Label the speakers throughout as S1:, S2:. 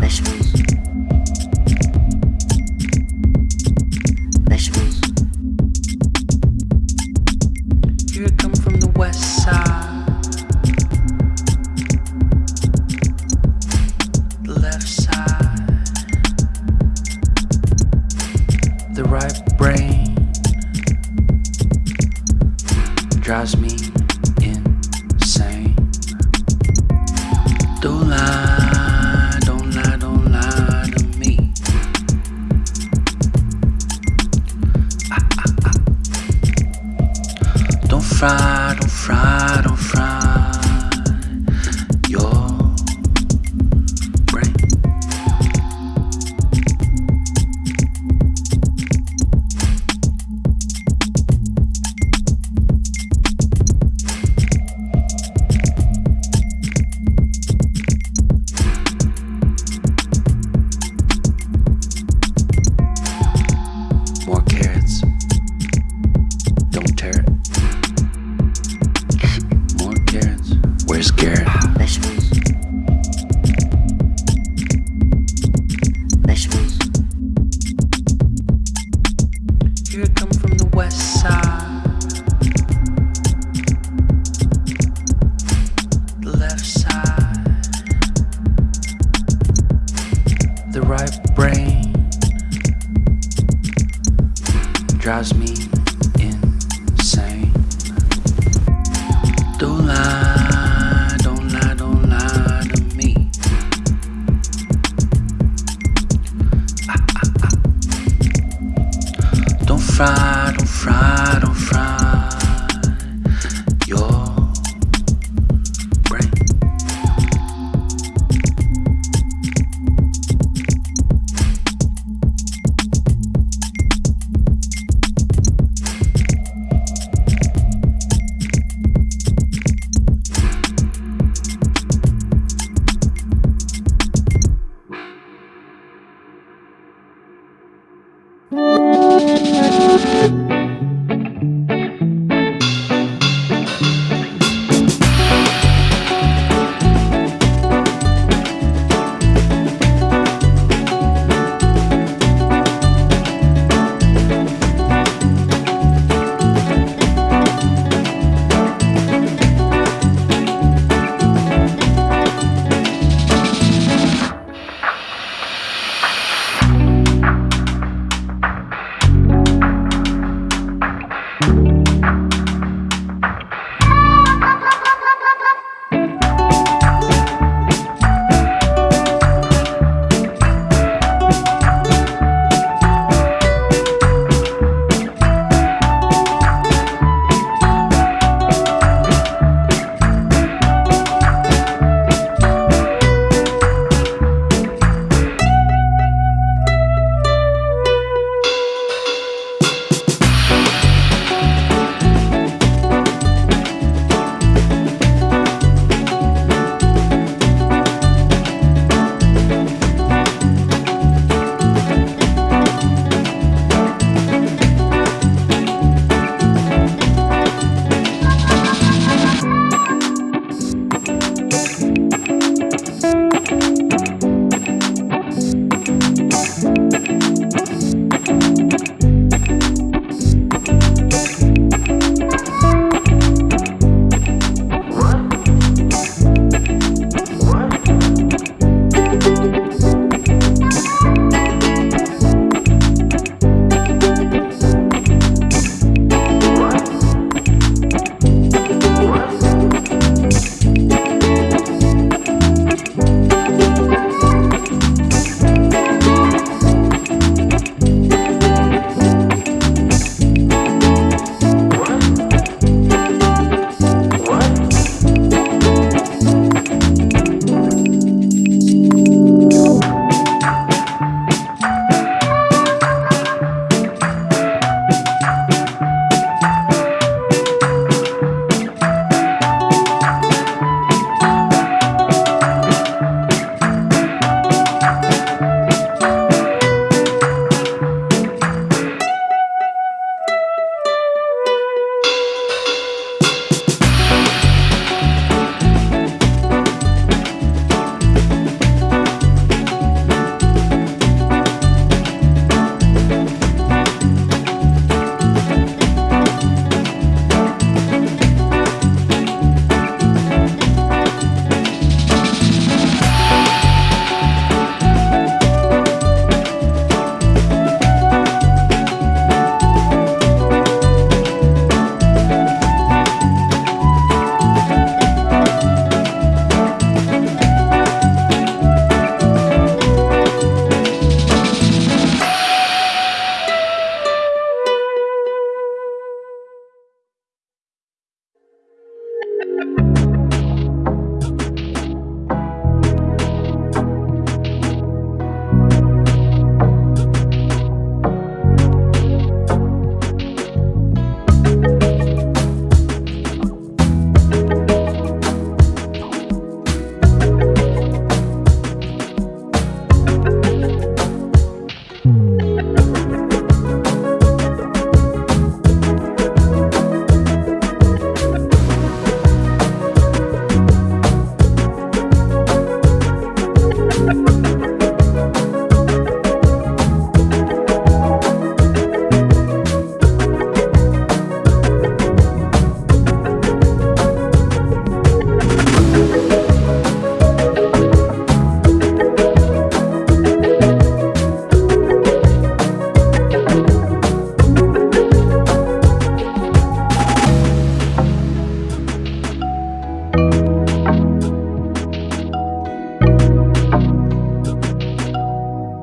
S1: 为什么 drives me insane. Don't lie, don't lie, don't lie to me. Ah, ah, ah. Don't fry, don't fry, don't fry.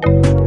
S2: you